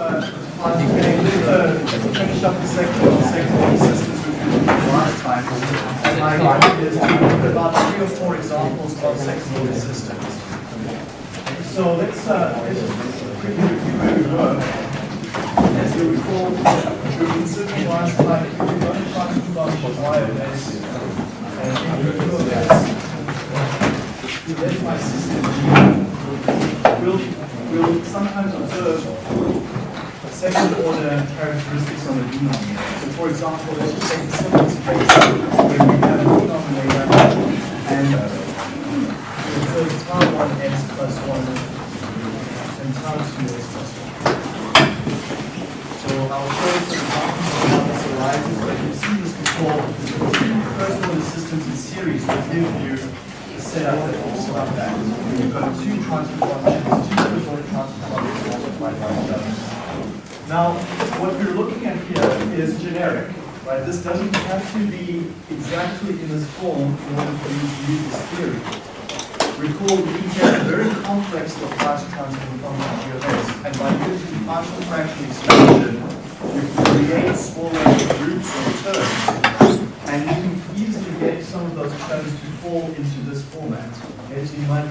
class today, just to finish up the second order systems we did last time. And my idea is about three or four examples of second order systems. So let's, uh, let's just quickly review where we were. As you recall, we were considering last time, if we run a transfer function y of s and to s, my system G. We'll, we'll sometimes observe second order characteristics on the denominator. So for example, let's take the simplest case where we have a denominator and we observe tau 1s plus 1 and tau 2s plus 1. So I'll show you some examples of how this arises, but you've seen this before. First order systems in series will give you setup that looks like that. You've got two transfer functions, two first order transfer functions multiplied by each other. Now, what we're looking at here is generic, right? This doesn't have to be exactly in this form in order for you to use this theory. Recall we have a very complex Laplace transform function G of and by using partial fraction expansion, you can create smaller groups or terms, and you can easily get some of those terms to fall into this format. Okay, so you might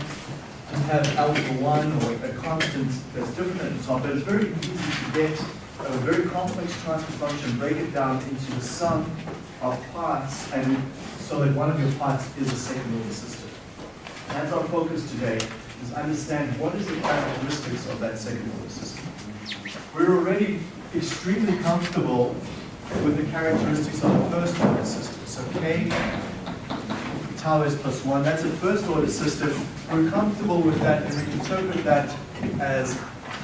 just have alpha 1 or a constant that's different at the top, but it's very easy get a very complex transfer function, break it down into the sum of parts, and so that one of your parts is a second order system. That's our focus today, is understand what is the characteristics of that second order system. We're already extremely comfortable with the characteristics of the first order system. So K tau is plus one, that's a first order system. We're comfortable with that and we interpret that as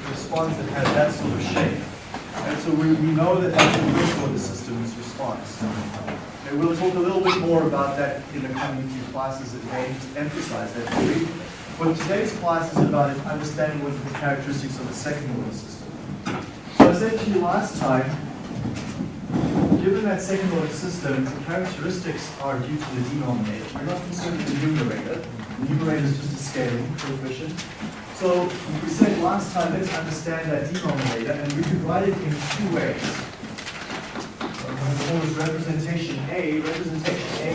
response that has that sort of shape. And so we, we know that that's the first order system's response. And we'll talk a little bit more about that in the coming few classes that may emphasize that theory. But today's class is about understanding what the characteristics of the second order system. So I said to you last time, Given that second order system, the characteristics are due to the denominator. We're not concerned with the numerator. The numerator is just a scaling coefficient. So we said last time, let's understand that denominator, and we could write it in two ways. So to this representation A. Representation A,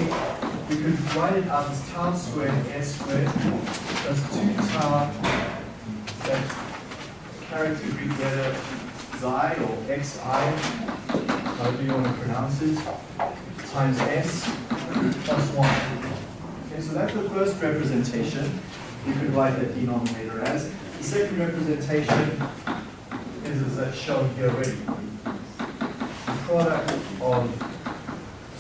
we could write it out as tau squared s squared plus 2 tau, that character Greek letter xi or xi, however you want to pronounce it, times s plus 1. Okay, so that's the first representation. You could write that denominator as. The second representation is as that's shown here already. The product of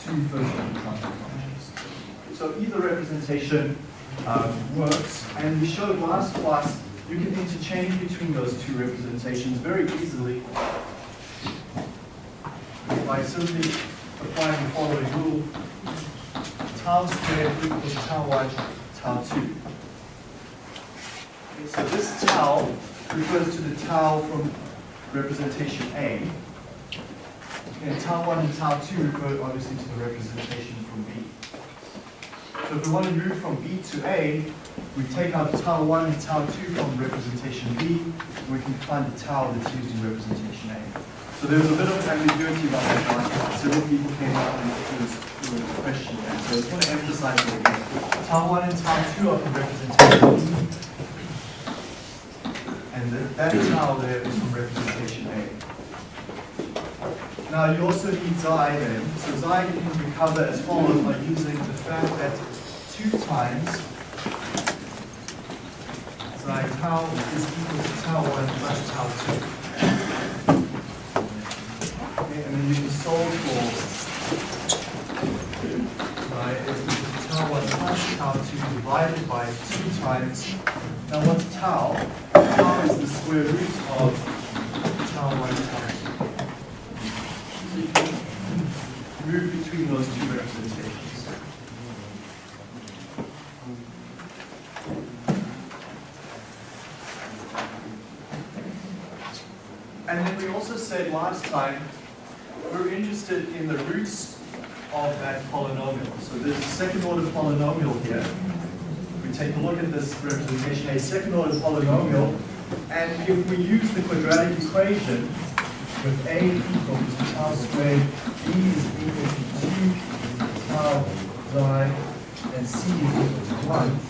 two first order transfer functions. So either representation um, works, and we showed last class you can interchange between those two representations very easily by simply applying the following rule. Tau squared equals tau 1, tau 2. So this tau refers to the tau from representation A. And tau 1 and tau 2 refer obviously to the representation from B. So if we want to move from B to A, we take out tau 1 and tau 2 from representation B, and we can find the tau that's used in representation A. So there was a bit of ambiguity about that. Several people came up and it a question there. So I just want to emphasize that again. Tau 1 and tau 2 are from representation B. And that, is from representation A. Now you also need xi then. So xi can recover as follows by using the fact that 2 times xi tau is equal to tau 1 plus tau 2. Okay, and then you can solve for right, is equal to tau 1 plus tau 2 divided by 2 times. Now what's tau? Tau is the square root of tau 1 tau 2. So you can move between those two representations. And then we also said last time, we're interested in the roots of that polynomial. So there's a second order polynomial here. We take a look at this representation, a second order polynomial And if we use the quadratic equation with a equals tau squared, b is equal to 2 tau xi, and c is equal to 1,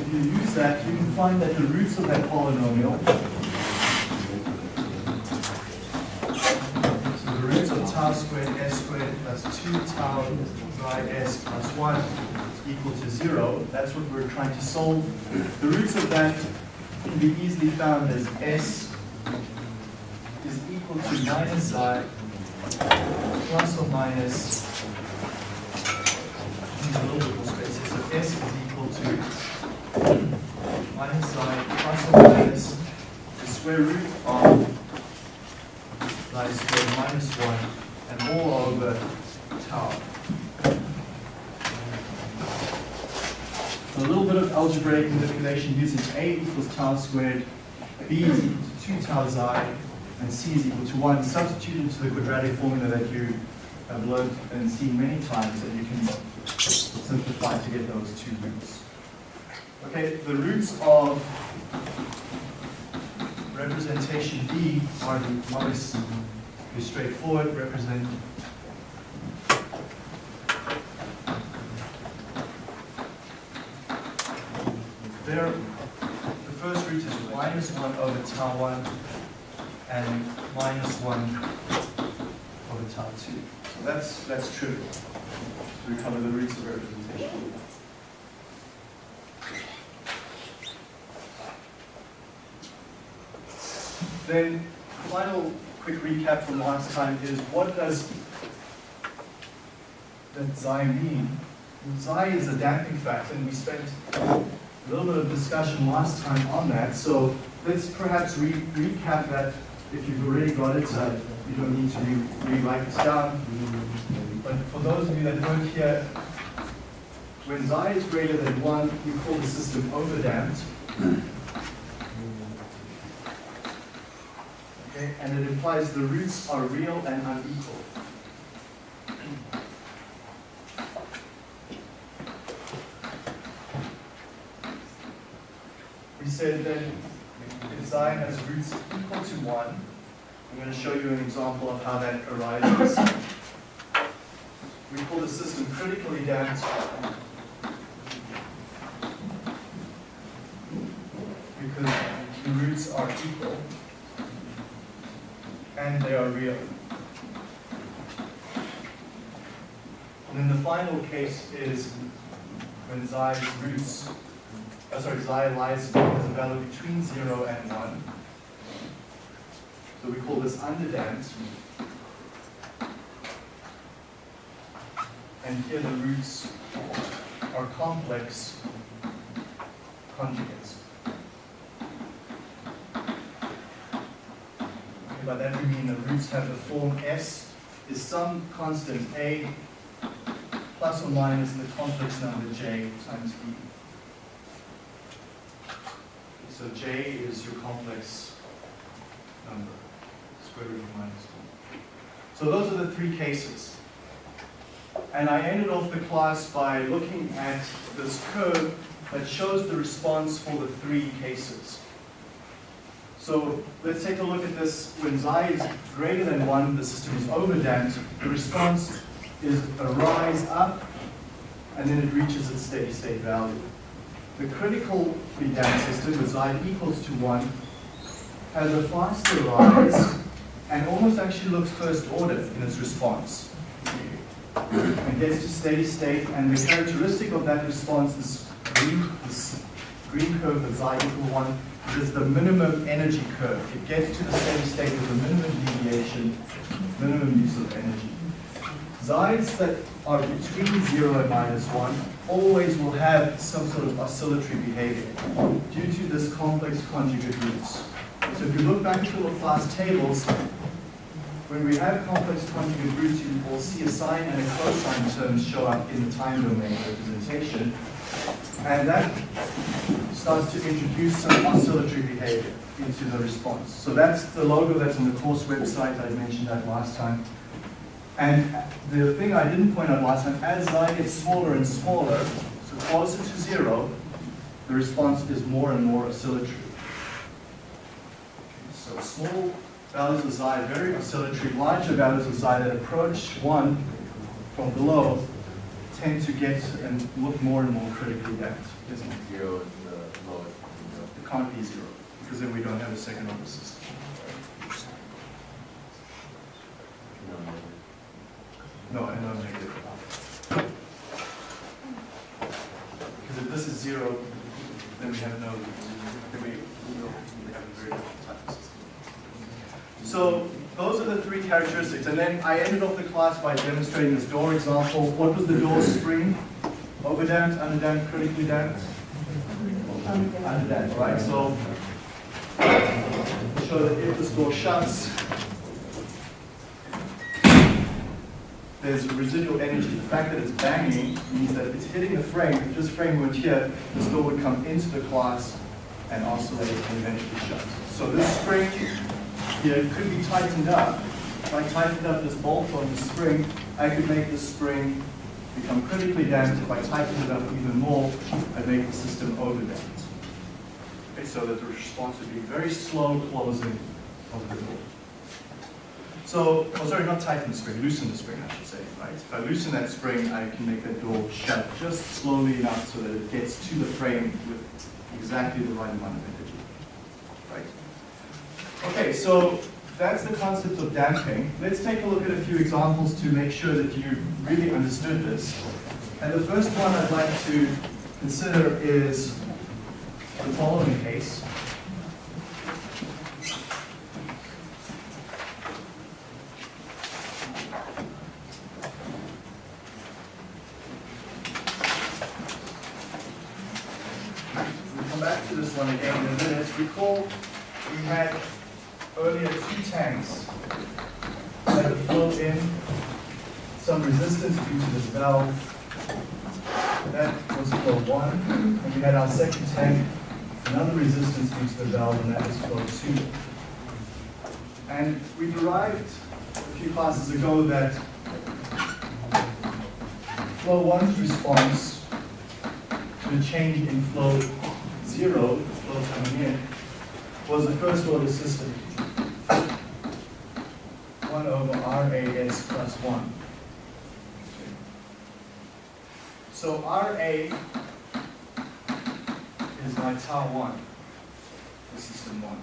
if you use that, you can find that the roots of that polynomial, so the roots of tau squared s squared plus 2 tau xi s plus 1 equal to 0, that's what we're trying to solve. The roots of that can be easily found as s is equal to minus xi plus or minus, a little bit more space so s is equal to minus xi plus or minus the square root of xi squared minus 1 and all over tau. So a little bit of algebraic manipulation using a equals tau squared, b is equal to 2 tau xi, and c is equal to 1. Substitute into the quadratic formula that you have learned and seen many times that you can simplify to get those two roots. Okay, the roots of representation B are the modest, be straightforward, represent there, the first root is minus 1 over tau 1 and minus 1 over tau 2. So that's, that's trivial to recover the roots of representation. Then, final quick recap from last time is what does that xi mean? Xi is a damping factor, and we spent a little bit of discussion last time on that. So let's perhaps re recap that. If you've already got it, uh, you don't need to re rewrite this down. But for those of you that weren't here, when xi is greater than 1, we call the system overdamped. Okay, and it implies the roots are real and unequal. Said that xi has roots equal to 1, I'm going to show you an example of how that arises. We call the system critically damped because the roots are equal and they are real. And then the final case is when xi's roots, uh, sorry, xi lies as a value between 0 and 1. So we call this underdamped. And here the roots are complex conjugates. Okay, by that we mean the roots have the form S is some constant A plus or minus the complex number J times B. So J is your complex number, square root of minus 1. So those are the three cases. And I ended off the class by looking at this curve that shows the response for the three cases. So let's take a look at this. When xi is greater than 1, the system is overdamped. The response is a rise up, and then it reaches its steady state value. The critically damped system with xi equals to 1 has a faster rise and almost actually looks first order in its response. It gets to steady state, and the characteristic of that response, is green, this green curve with xi equal 1, is the minimum energy curve. It gets to the steady state with the minimum deviation, minimum use of energy. Xi's that are between 0 and minus 1 always will have some sort of oscillatory behavior due to this complex conjugate roots. So if you look back to the Laplace tables, when we have complex conjugate roots, you will see a sine and a cosine terms show up in the time domain representation. And that starts to introduce some oscillatory behavior into the response. So that's the logo that's on the course website. I mentioned that last time. And the thing I didn't point out last time, as xi gets smaller and smaller, so closer to zero, the response is more and more oscillatory. So small values of xi, very oscillatory, larger values of xi that approach one from below tend to get and look more and more critically damped, isn't it? Zero is the lowest. It can't be zero, because then we don't have a second order system. No, No, and no negative. Because if this is zero, then we have no, then we, we have a very different type system. So those are the three characteristics, and then I ended off the class by demonstrating this door example. What was the door spring? Overdamped, underdamped, critically damped? Underdamped, right? So show that if this door shuts, there's residual energy. The fact that it's banging means that if it's hitting the frame, if this frame were here, the door would come into the class and oscillate and eventually shut. So this spring here could be tightened up. If I tightened up this bolt on the spring, I could make this spring become critically damped. If I tightened it up even more, I'd make the system overdamped. Okay, so that the response would be very slow closing of the door. So, oh sorry, not tighten the spring, loosen the spring, I should say, right? If I loosen that spring, I can make that door shut just slowly enough so that it gets to the frame with exactly the right amount of energy, right? Okay, so that's the concept of damping. Let's take a look at a few examples to make sure that you really understood this. And the first one I'd like to consider is the following case. We'll come back to this one again in a we had earlier two tanks that flow in some resistance due to this valve. That was flow one. And we had our second tank, another resistance due to the valve, and that was flow two. And we derived a few classes ago that flow one's response to the change in flow zero, flow coming in, was the first order system. 1 over RAS plus 1. So RA is my tau 1, the system 1.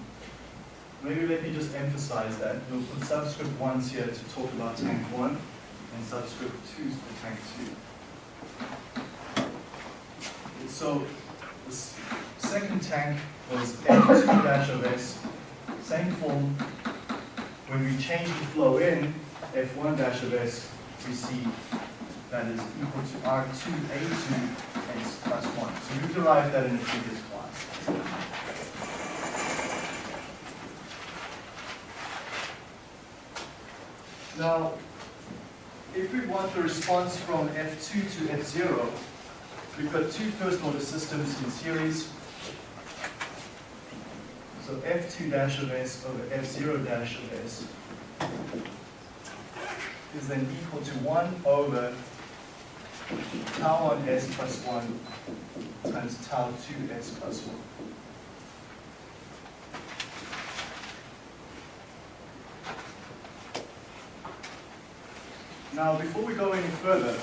Maybe let me just emphasize that. We'll put subscript 1s here to talk about tank 1, and subscript 2s for tank 2. So the second tank was F2 dash of S, same form. When we change the flow in, F1 dash of S, we see that is equal to R2 A2 S plus 1. So we derived that in the previous class. Now, if we want the response from F2 to F0, we've got two first order systems in series. So F2 dash of S over F0 dash of S is then equal to 1 over tau 1 S plus 1 times tau 2 S plus 1. Now, before we go any further,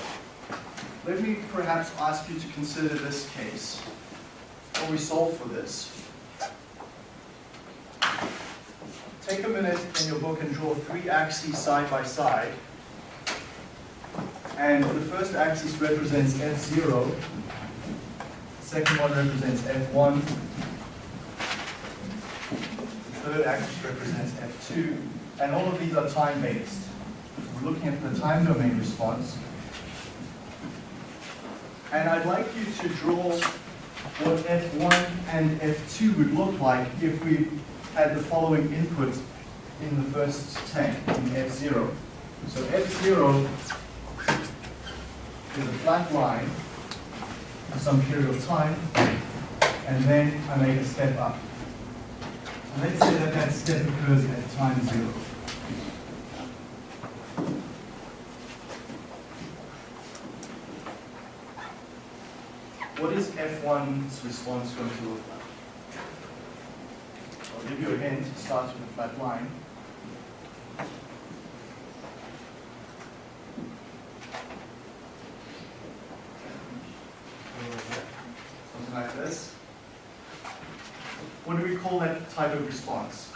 let me perhaps ask you to consider this case, or we solve for this. Take a minute in your book and draw three axes side by side. And the first axis represents F0, the second one represents F1, the third axis represents F2, and all of these are time-based. We're looking at the time domain response. And I'd like you to draw what F1 and F2 would look like if we had the following input in the first tank, in F0. So F0 is a flat line for some period of time, and then I make a step up. And let's say that that step occurs at time zero. What is F1's response going to look like? I'll give you a event starts with a flat line. Something like this. What do we call that type of response?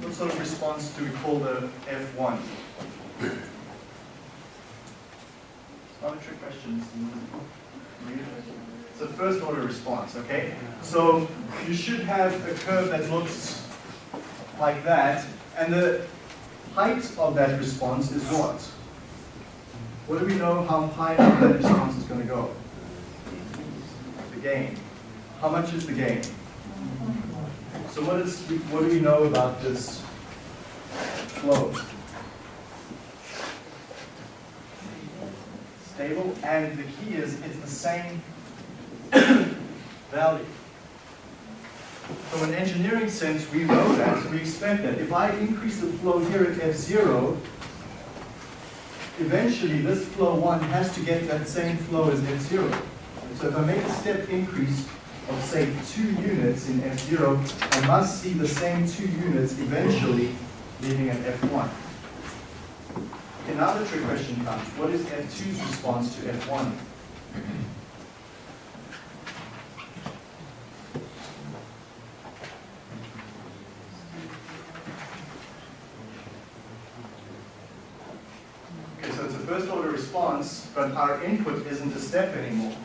What sort of response do we call the F1? It's not a trick question. It's a first order response, okay? So you should have a curve that looks like that, and the height of that response is what? What do we know how high up that response is going to go? The gain. How much is the gain? So what is what do we know about this flow? Stable, and the key is it's the same value. From an engineering sense, we know that, we expect that. If I increase the flow here at F0, eventually this flow 1 has to get that same flow as F0. So if I make a step increase of say 2 units in F0, I must see the same 2 units eventually leaving at F1. Another trick question comes, what is F2's response to F1? Okay, so it's a first order response, but our input isn't a step anymore.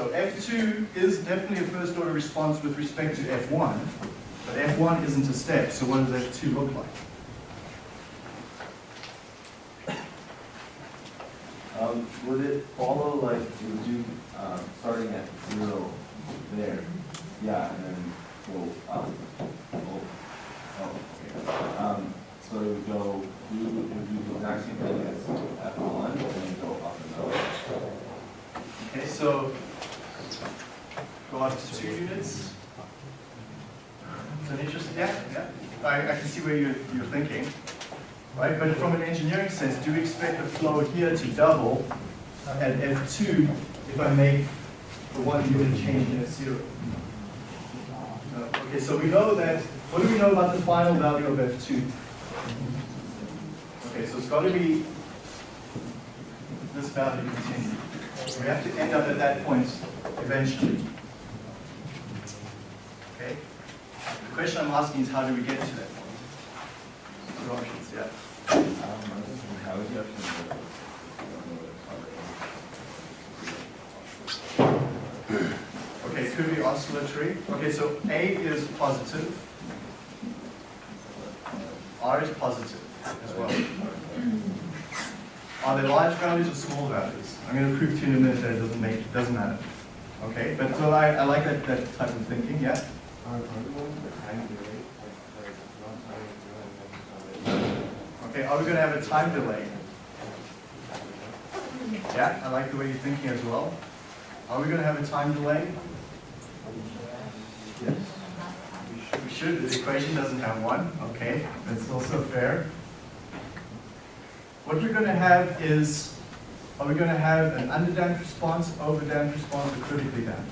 So F2 is definitely a first order response with respect to F1, but F1 isn't a step, so what does F2 look like? Um, would it follow like, would you, um, starting at zero there, yeah, and then go up? Oh, okay. Um, so it would go, you would do the exact same thing as F one, and then go up and up? Okay, so go up to two units. It's an interesting, yeah, yeah. I, I can see where you're, you're thinking, right? But from an engineering sense, do we expect the flow here to double at F2 if I make the one unit change in F0? No. Uh, okay, so we know that, what do we know about the final value of F2? Okay, so it's got to be this value continued. We have to end up at that point eventually. Okay? The question I'm asking is how do we get to that point? Two options, yeah. It? Okay, it could be oscillatory. Okay, so A is positive. R is positive as well. Are they large values or small values? I'm going to prove to you in a minute that it doesn't make, doesn't matter. Okay, but so I, I like that, that type of thinking, yeah? Okay, are we going to have a time delay? Yeah, I like the way you're thinking as well. Are we going to have a time delay? Yes. We should, the equation doesn't have one, okay, that's also fair. What we're going to have is, are we going to have an underdamped response, overdamped response, or critically damped?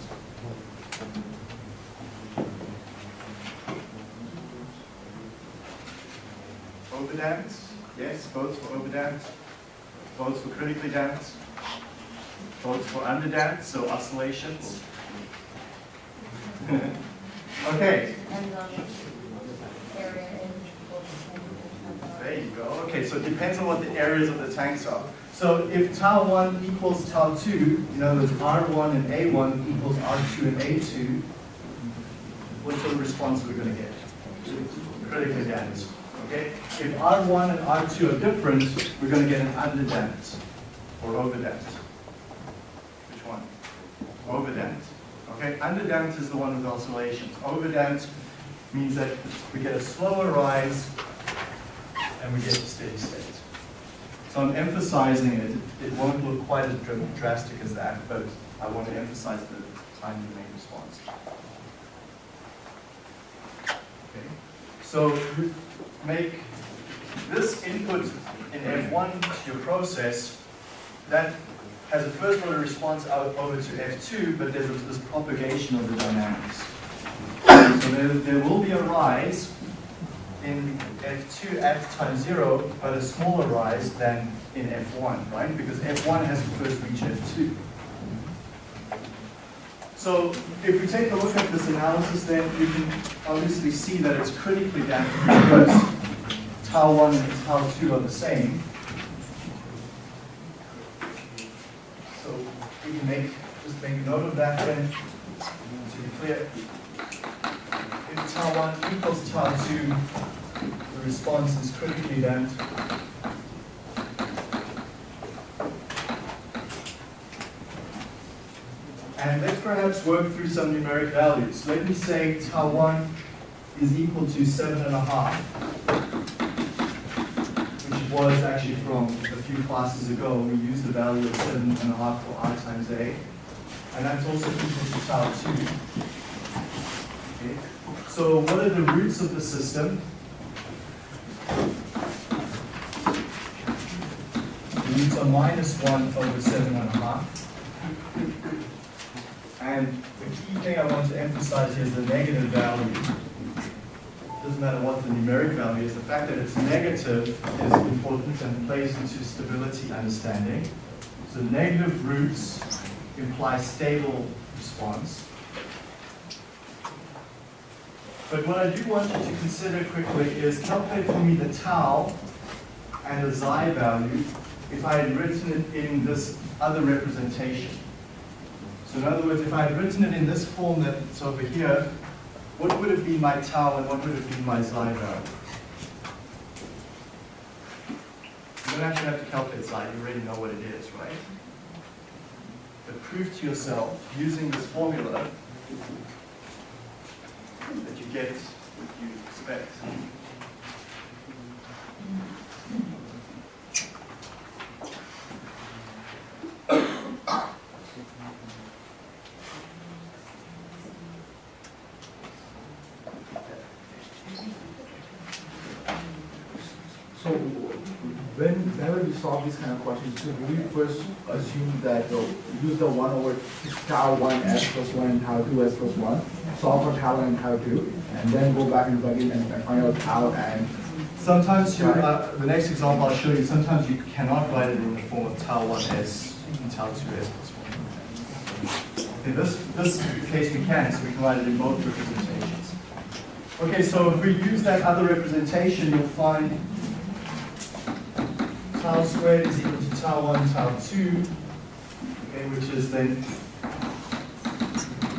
Overdamped, yes, votes for overdamped, votes for critically damped, votes for underdamped, so oscillations. Okay. There you go. Okay, so it depends on what the areas of the tanks are. So if tau 1 equals tau 2, in other words, R1 and A1 equals R2 and A2, what sort of response are we going to get? Critically damped. Okay? If R1 and R2 are different, we're going to get an underdamped or overdamped. Which one? Overdamped. Okay? Underdamped is the one with oscillations. Overdamped means that we get a slower rise and we get to steady state. So I'm emphasizing it. It won't look quite as drastic as that, but I want to emphasize the time delay response. So make this input in F1 to your process, that has a first order response out over to F2, but there's this propagation of the dynamics. So there, there will be a rise in F2 at time zero, but a smaller rise than in F1, right? Because F1 has to first reach F2. So if we take a look at this analysis, then you can obviously see that it's critically damped because tau 1 and tau 2 are the same. So we can make, just make note of that then, to be clear. If tau 1 equals tau 2, the response is critically damped. And let's perhaps work through some numeric values. Let me say tau 1 is equal to 7.5, which was actually from a few classes ago. We used the value of 7.5 for r times a, and that's also equal to tau 2. Okay. So what are the roots of the system? The roots are minus 1 over 7.5. And the key thing I want to emphasize here is the negative value. It Doesn't matter what the numeric value is, the fact that it's negative is important and plays into stability understanding. So negative roots imply stable response. But what I do want you to consider quickly is calculate for me the tau and the xi value if I had written it in this other representation. So in other words, if I had written it in this form that's over here, what would have been my tau and what would have been my xi? You don't actually have to calculate xi, you already know what it is, right? But prove to yourself, using this formula, that you get what you expect. So when, whenever we solve these kind of questions, should we first assume that, uh, use the one over tau one s plus one and tau two s plus one, solve for tau one and tau two, and then go back and plug in and and find out tau and, Sometimes you, uh, the next example I'll show you, sometimes you cannot write it in the form of tau 1s and tau 2s plus 1. In this, this case we can, so we can write it in both representations. Okay, so if we use that other representation, you'll find tau squared is equal to tau 1, tau 2, okay, which is then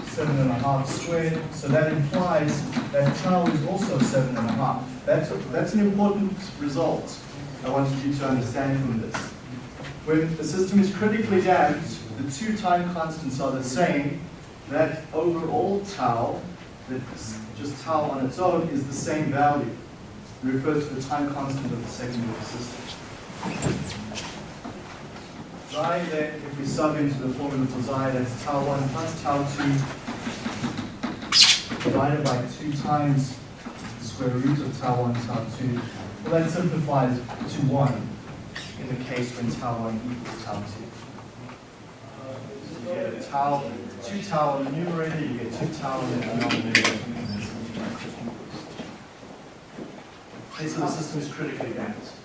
seven and a half squared. So that implies that tau is also seven and a half. That's, that's an important result I wanted you to understand from this. When the system is critically damped, the two time constants are the same. That overall tau, that's just tau on its own, is the same value. It refers to the time constant of the of the system. Xi then, if we sub into the formula for xi, that's tau 1 plus tau 2 divided by 2 times the square root of tau 1 tau 2. Well, that simplifies to 1 in the case when tau 1 equals tau 2. You get a tau, 2 tau on the numerator, you get 2 tau in the denominator. Okay, so the system is critically damped.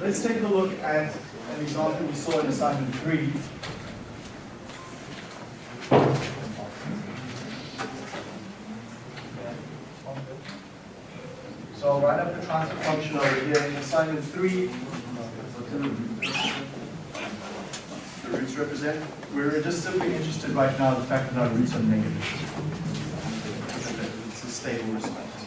Let's take a look at an example we saw in assignment 3. So I'll write up the transfer function over here in assignment 3. The roots represent, we're just simply interested right now in the fact that our roots are negative. It's a stable response.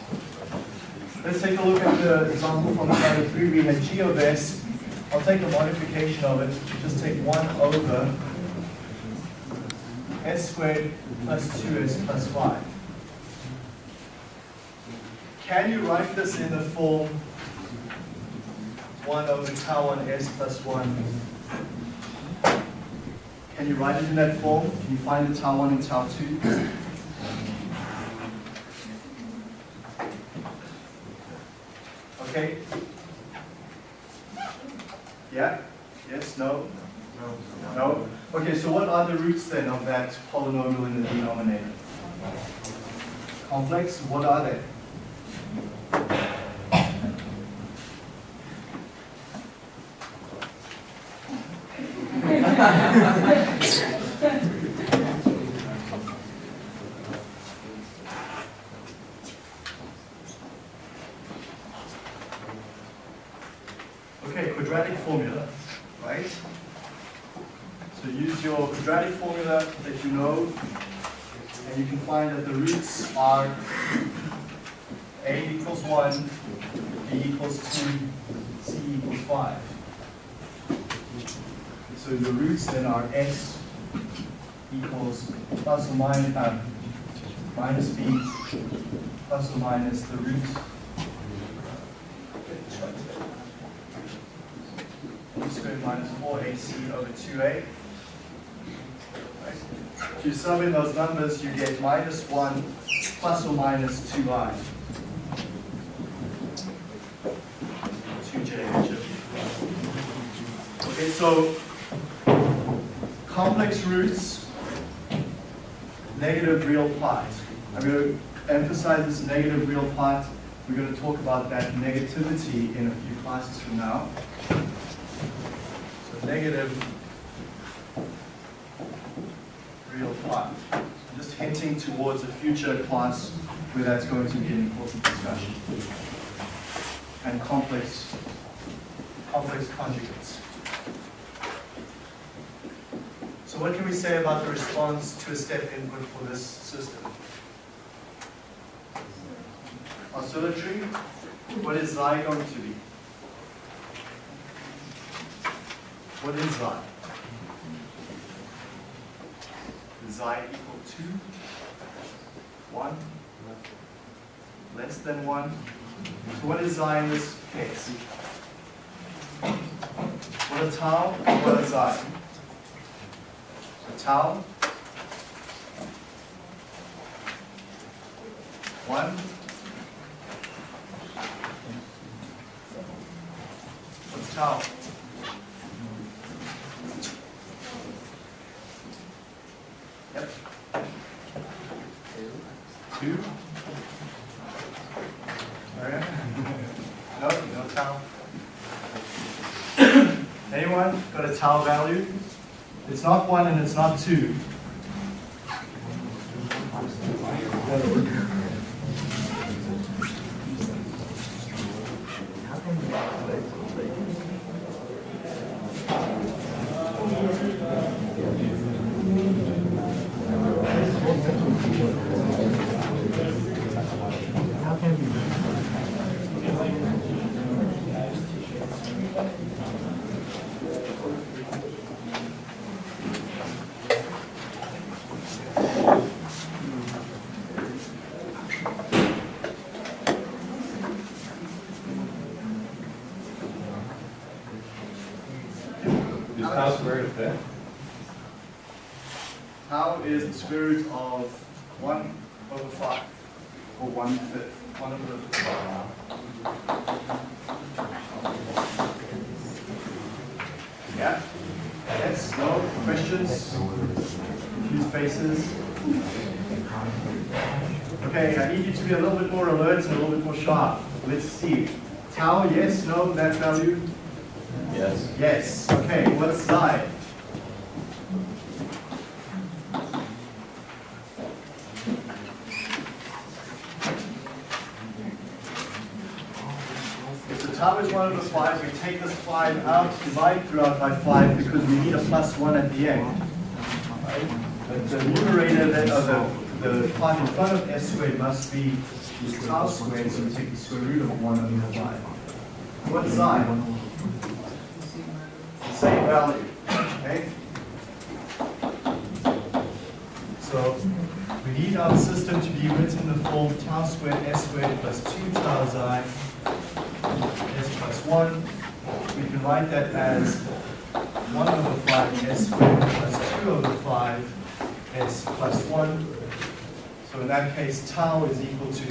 Let's take a look at the example from assignment 3. We had g of s. I'll take a modification of it. Just take 1 over s squared plus 2s plus 5. Can you write this in the form 1 over tau 1 s plus 1? Can you write it in that form? Can you find the tau 1 and tau 2? Okay? Yeah? Yes? No? No? No? Okay, so what are the roots then of that polynomial in the denominator? Complex, what are they? Okay, quadratic formula, right? So use your quadratic formula that you know, and you can find that the roots are a equals 1, b equals 2, c equals 5. So the roots then are s equals plus or minus, uh, minus b plus or minus the root squared minus 4ac over 2a. Right? If you sum in those numbers, you get minus 1 plus or minus 2i. 2j. Okay, so complex roots, negative real part. I'm going to emphasize this negative real part. We're going to talk about that negativity in a few classes from now. So negative real part. I'm just hinting towards a future class where that's going to be an important discussion. And complex, complex conjugates. So what can we say about the response to a step input for this system? Oscillatory, what is xi going to be? What is xi? Is xi equal to 1? Less than 1? So what is xi in this case? What is tau? What is xi? So tau, 1. What's tau? Yep. Two. Alright. No, no tau. Anyone got a tau value? It's not one and it's not two. Is tau squared a fifth? Tau is the square root of 1 over 5, or 1 fifth, 1 over the Yeah? Yes? No? Questions? Confused faces? Okay, I need you to be a little bit more alert and a little bit more sharp. Let's see. Tau, yes, no, that value? Yes. Yes. Okay, what xi? If the tau is 1 of the 5, we take this 5 out, divide throughout by 5 because we need a plus 1 at the end. But the numerator then, or the, the in front of s squared must be is tau squared, so we take the square root of 1 over 5. What xi? same value. Okay? So we need our system to be written in the form tau squared s squared plus 2 tau xi s plus 1. We can write that as 1 over 5 s squared plus 2 over 5 s plus 1. So in that case, tau is equal to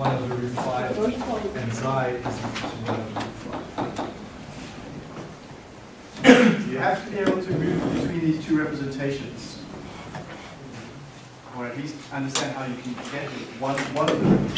1 over root 5 and xi is equal to 1 have to be able to move between these two representations. Or at least understand how you can get one, one of them.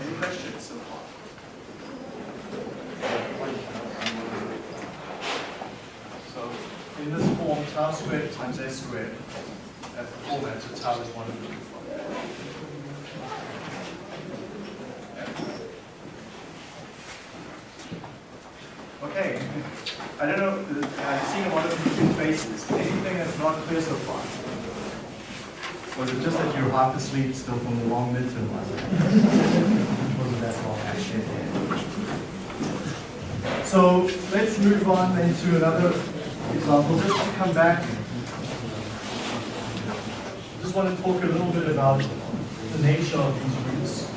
Any questions so far? So in this form, tau squared times s squared, that's uh, the format, so tau is one of the Okay, I don't know, I've seen a lot of different faces. Anything that's not clear so far? Was it just that you're half asleep still from the long midterm lesson? Wasn't that long actually? So let's move on then to another example, just to come back. I Just want to talk a little bit about the nature of these roots.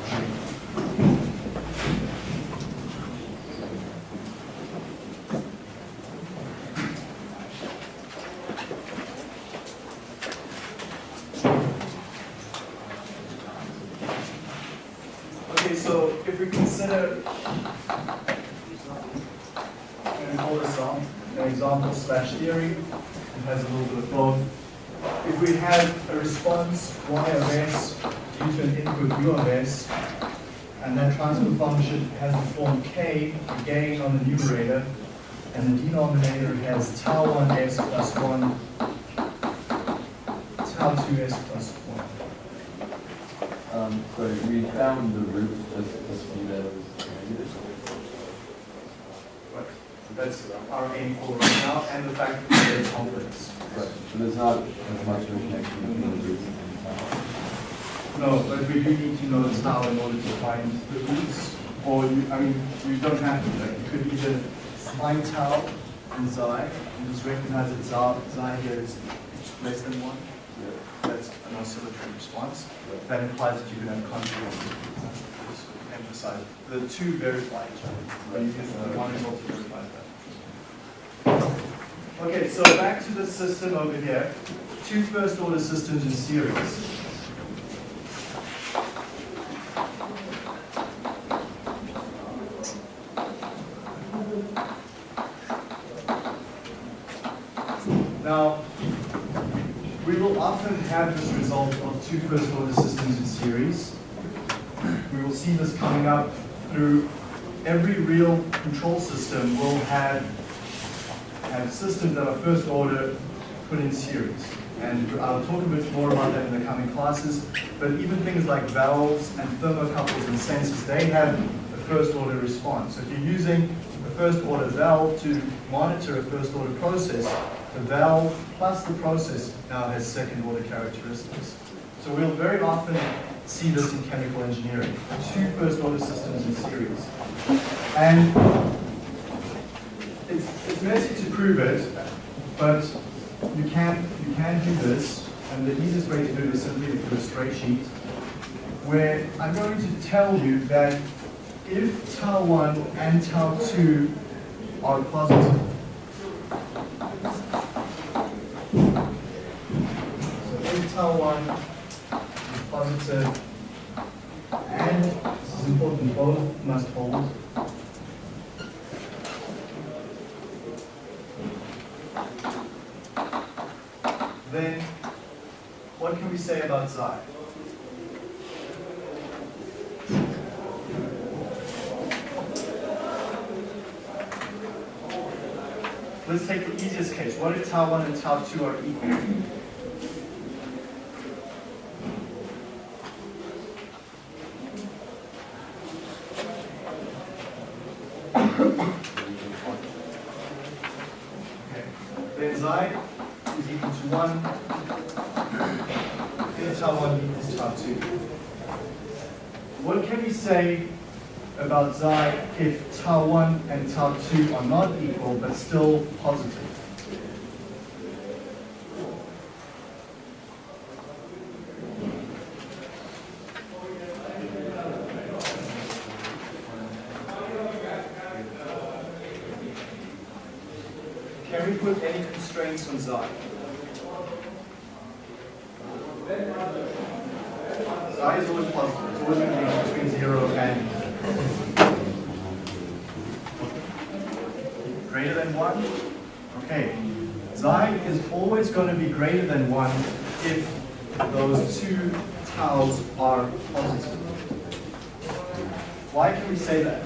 Okay, so if we consider, and call this on, an example slash theory, it has a little bit of both. If we have a response y of s due to an input u of s, and that transfer function has the form k, the gain on the numerator, and the denominator has tau 1s plus 1, tau 2s plus 1. Um, sorry, we found the root, just, view that as negative. But that's our aim for right now, and the fact that there's confidence. Right, so there's not as much of a connection between the roots. No, but we do need to know the style in order to find the roots, or you, I mean, you don't have to, like, you could either find tau in xi, and just recognize that xi, xi here is less than one, that's an oscillatory response. That implies that you can have conjugate. Just Emphasize, the two verify each other, can, the one is also verify that. Okay, so back to the system over here, two first order systems in series. Now, we will this result of two first order systems in series. We will see this coming up through every real control system will have, have systems that are first order put in series. And I'll talk a bit more about that in the coming classes. But even things like valves and thermocouples and sensors, they have a first order response. So if you're using a first order valve to monitor a first order process, the valve plus the process now has second order characteristics. So we'll very often see this in chemical engineering, two first order systems in series. And it's, it's messy to prove it, but you can, you can do this, and the easiest way to do it is simply to do a straight sheet, where I'm going to tell you that if tau 1 and tau 2 are positive, 1 is positive, and this is important, both must hold, then what can we say about xi? Let's take the easiest case. What if tau 1 and tau 2 are equal? how two are not equal but still positive. Can we put any constraints on Xi? Z is always positive. It's always going to be between 0 and greater than one. Okay, xi is always going to be greater than one if those two taus are positive. Why can we say that?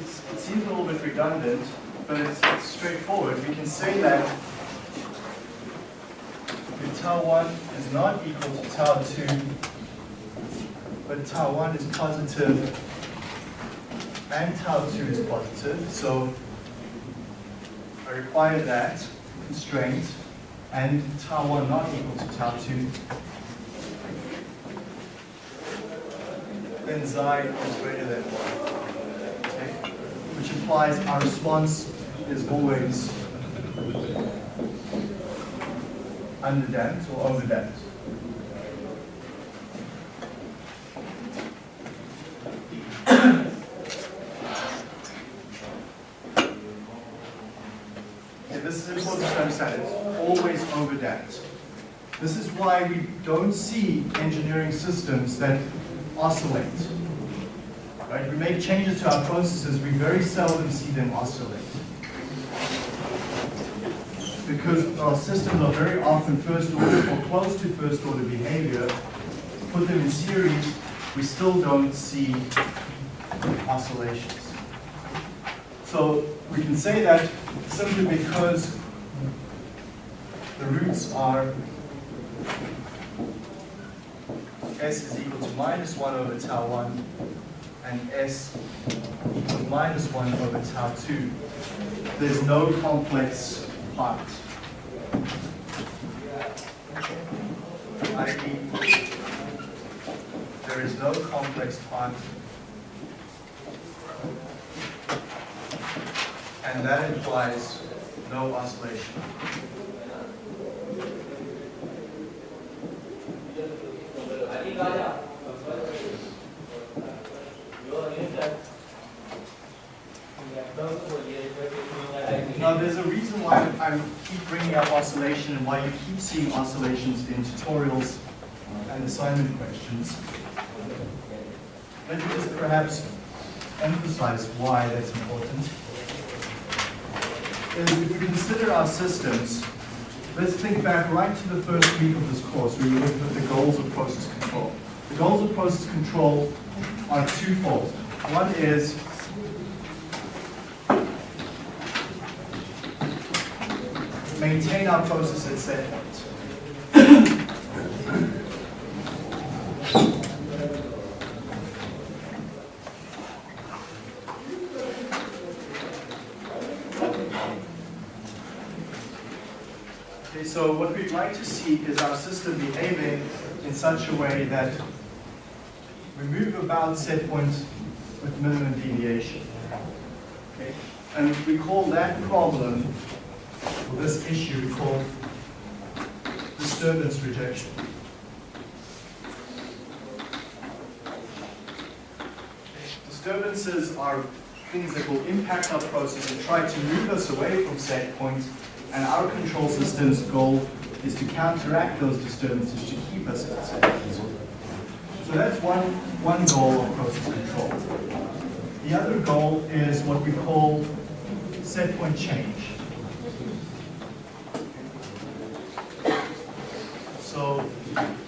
It's, it seems a little bit redundant, but it's, it's straightforward. We can say that if tau 1 is not equal to tau 2, but tau 1 is positive and tau 2 is positive, so I require that constraint and tau 1 not equal to tau 2, then xi is greater than 1 okay? which implies our response is always underdamped or overdamped. Okay, this is important to understand. It's always overdamped. This is why we don't see engineering systems that oscillate. Right? We make changes to our processes, we very seldom see them oscillate. Because our systems are very often first order or close to first order behavior, put them in series, we still don't see oscillations. So we can say that simply because the roots are s is equal to minus 1 over tau 1 and s equals minus 1 over tau 2. There's no complex part. i.e., there is no complex part. And that implies no oscillation. Now, there's a reason why I keep bringing up oscillation and why you keep seeing oscillations in tutorials and assignment questions. Let me just perhaps emphasize why that's important. Is if we consider our systems, let's think back right to the first week of this course where we looked at the goals of process control. The goals of process control are twofold. One is maintain our process at set points. Okay, so what we'd like to see is our system behaving in such a way that we move about set point with minimum deviation. Okay? And we call that problem, or this issue, we call disturbance rejection. Disturbances are things that will impact our process and try to move us away from set points point, and our control system's goal is to counteract those disturbances to keep us at point. So that's one, one goal of process control. The other goal is what we call set point change. So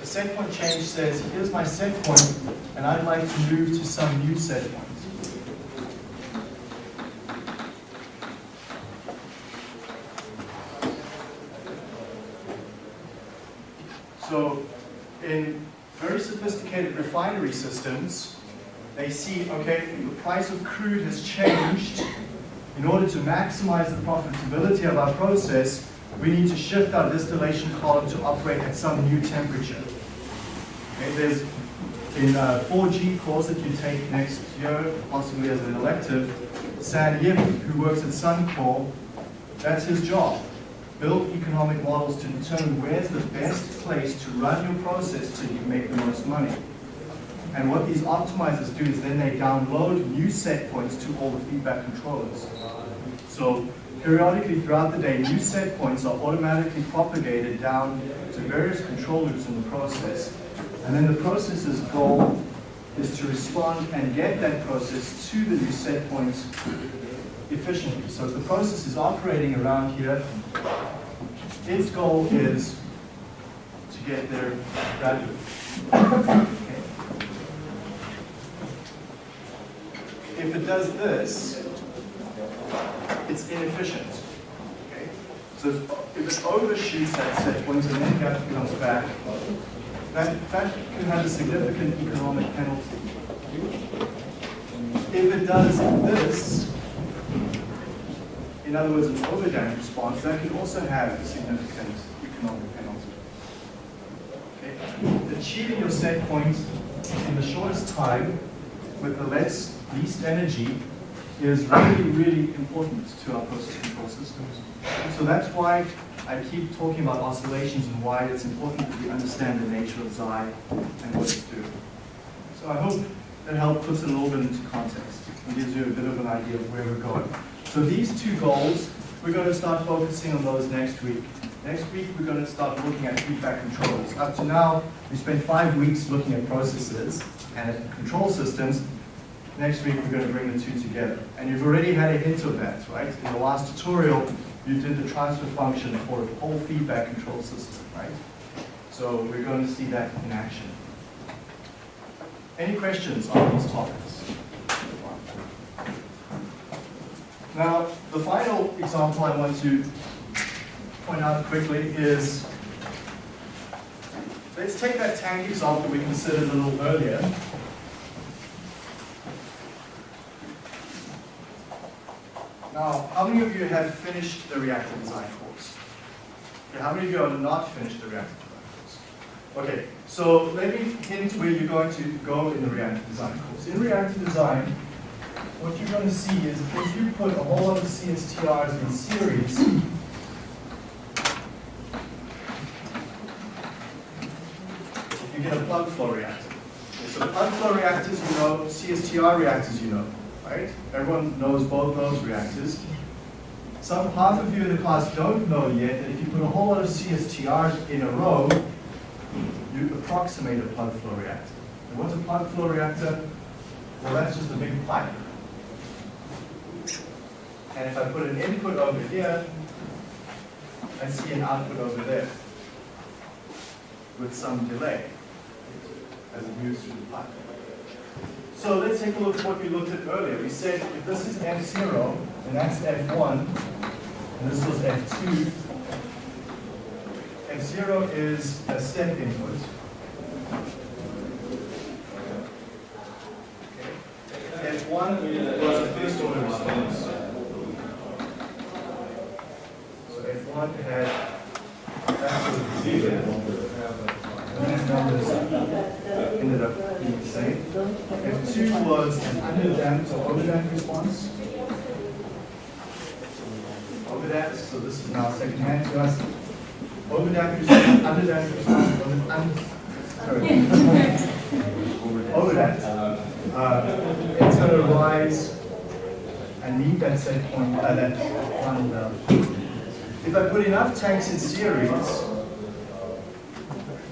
the set point change says, here's my set point, and I'd like to move to some new set point. So in very refinery systems, they see, okay, the price of crude has changed. In order to maximize the profitability of our process, we need to shift our distillation column to operate at some new temperature. Okay, there's in uh, a 4G course that you take next year, possibly as an elective, San Yim, who works at Suncor, That's his job. Build economic models to determine where's the best place to run your process you make the most money. And what these optimizers do is then they download new set points to all the feedback controllers. So periodically throughout the day, new set points are automatically propagated down to various control loops in the process. And then the process's goal is to respond and get that process to the new set points efficiently. So if the process is operating around here, its goal is to get there rapidly. Okay. If it does this, it's inefficient. So if it overshoots that set point and then gap comes back, that, that can have a significant economic penalty. If it does this, in other words, an overdamped response, that can also have a significant economic penalty. Okay? Achieving your set point in the shortest time with the less, least energy is really, really important to our process control systems. So that's why I keep talking about oscillations and why it's important that we understand the nature of Xi and what it's doing. So I hope that helped put it a little bit into context and gives you a bit of an idea of where we're going. So these two goals, we're going to start focusing on those next week. Next week, we're going to start looking at feedback controls. Up to now, we spent five weeks looking at processes and at control systems. Next week, we're going to bring the two together. And you've already had a hint of that, right? In the last tutorial, you did the transfer function for a whole feedback control system, right? So we're going to see that in action. Any questions on these topics? Now, the final example I want to point out quickly is, let's take that tank example we considered a little earlier. Now, how many of you have finished the reactor design course? Okay, how many of you have not finished the reactor design course? Okay, so let me hint where you're going to go in the reactor design course. In reactor design, what you're going to see is if you put a whole lot of CSTRs in series, you get a plug flow reactor. So plug flow reactors you know, CSTR reactors you know, right? Everyone knows both those reactors. Some half of you in the class don't know yet that if you put a whole lot of CSTRs in a row, you approximate a plug flow reactor. And what's a plug flow reactor? Well, that's just a big pipe. And if I put an input over here, I see an output over there with some delay as it moves through the pipe. So let's take a look at what we looked at earlier. We said if this is F0, and that's F1, and this was F2, F0 is a step input. Okay. F1 was a first order response. So F1 had that was zero. And these numbers ended up being the same. F2 was underdamped or overdamped response. Overdamped, so this is now second hand to us. Overdamped response, underdamped response, over, un, sorry. Overdamped. Uh, it's going to rise and meet that set point, uh, that final value. If I put enough tanks in series,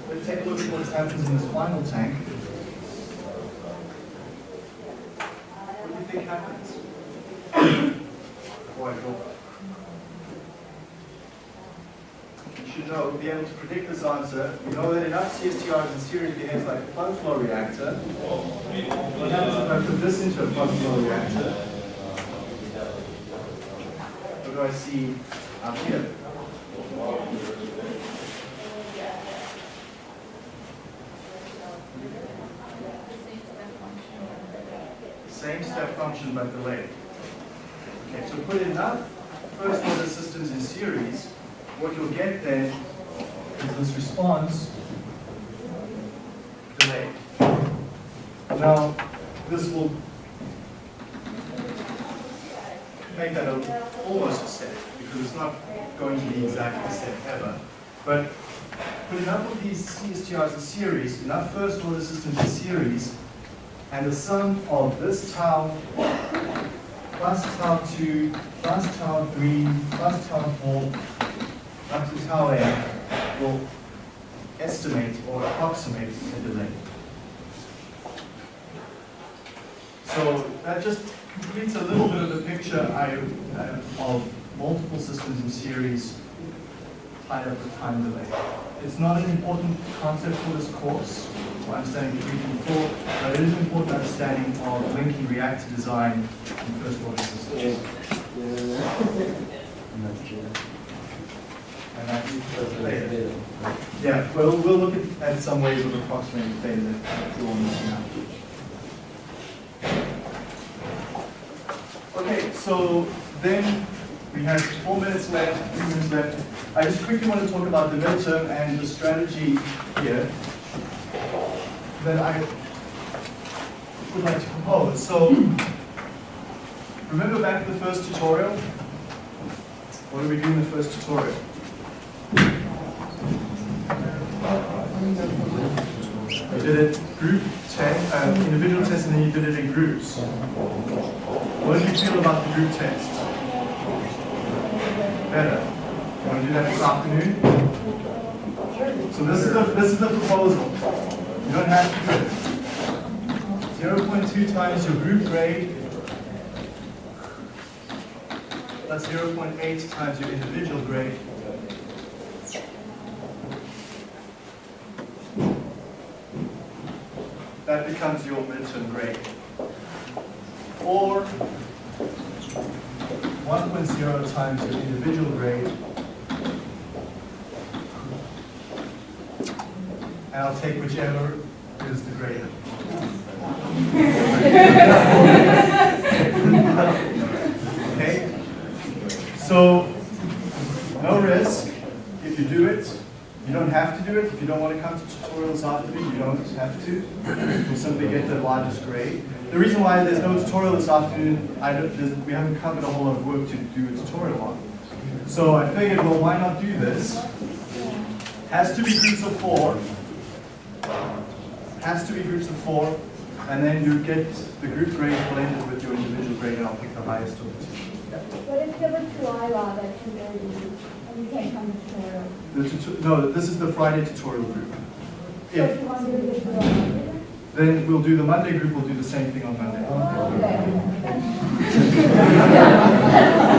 let's take a look at what happens in this final tank. Think happens? Boy, cool. You should know, be able to predict this answer. You know that enough CSTRs in series behaves like a plug flow reactor. What happens if I put this into a plug flow reactor? What do I see up here? Same step function but delayed. Okay, so put enough first order systems in series, what you'll get then is this response delayed. Now, this will make that almost a because because it's not going to be exactly the same ever. But put enough of these CSTRs in series, enough first order systems in series, and the sum of this tau plus tau 2 plus tau 3 plus tau 4 up to tau n will estimate or approximate the delay. So that just completes a little bit of the picture I, uh, of multiple systems in series tied up with time delay. It's not an important concept for this course, for understanding 3 and 4, but it is an important understanding of linking reactor design in first order systems. And that's later. Yeah, well, we'll look at, at some ways of approximating theta that we'll miss now. Okay, so then we have four minutes left, three minutes left. I just quickly want to talk about the midterm and the strategy here that I would like to propose. So remember back to the first tutorial? What did we do in the first tutorial? You did it group test, uh, individual test, and then you did it in groups. What did you feel about the group test? Better. You want to do that this afternoon? So this is the this is the proposal. You don't have to do it. 0.2 times your group grade. 0.8 times your individual grade. That becomes your midterm grade. Or 1.0 times your individual grade. And I'll take whichever is the greater. Okay? So, no risk if you do it. You don't have to do it. If you don't want to come to tutorials after you don't have to. You'll simply get the largest grade. The reason why there's no tutorial this afternoon, I don't, we haven't covered a whole lot of work to do a tutorial on. So I figured, well, why not do this? Has to be groups of four. Has to be groups of four. And then you get the group grade blended with your individual grade, and I'll pick the highest of the two. What if there were two IROB at two thirty, and you can't come to tutorial? The no, this is the Friday tutorial group. So If, you want to do for then we'll do the Monday group, we'll do the same thing on Monday. Okay.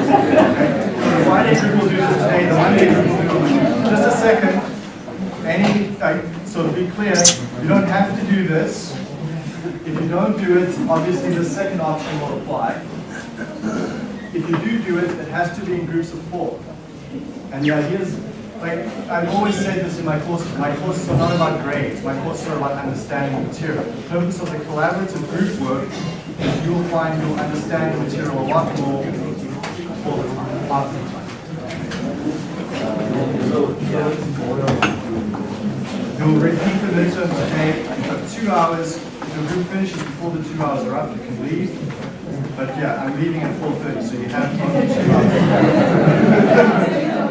So the Friday group will do this today, the Monday group will do it. Just a second. Any, uh, so to be clear, you don't have to do this. If you don't do it, obviously the second option will apply. If you do do it, it has to be in groups of four. And the idea is, like, I've always said this in my courses, my courses are not about grades, my courses are about understanding the material. The purpose of the collaborative group work is you'll find you'll understand the material a lot more all the time, after the time. You'll repeat the midterm today, you have two hours, if your group finishes before the two hours are up, you can leave. But yeah, I'm leaving at four thirty, so you have two hours.